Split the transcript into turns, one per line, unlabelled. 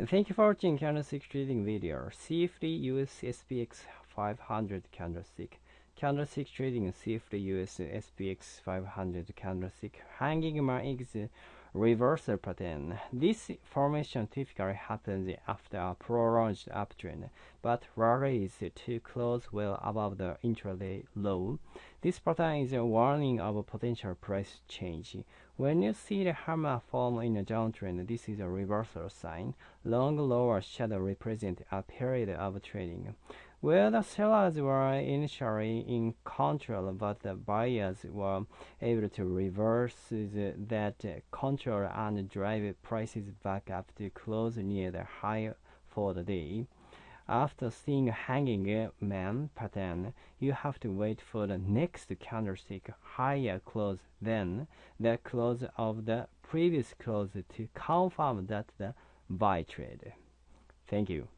Thank you for watching candlestick trading video. CFD US SPX 500 candlestick. Candlestick trading CFD US SPX 500 candlestick. Hanging man is reversal pattern. This formation typically happens after a prolonged uptrend, but rallies to close well above the intraday low. This pattern is a warning of potential price change. When you see the hammer form in a downtrend, this is a reversal sign. Long lower shadow represent a period of trading where the sellers were initially in control, but the buyers were able to reverse that control and drive prices back up to close near the high for the day. After seeing a hanging man pattern, you have to wait for the next candlestick higher close than the close of the previous close to confirm that the buy trade. Thank you.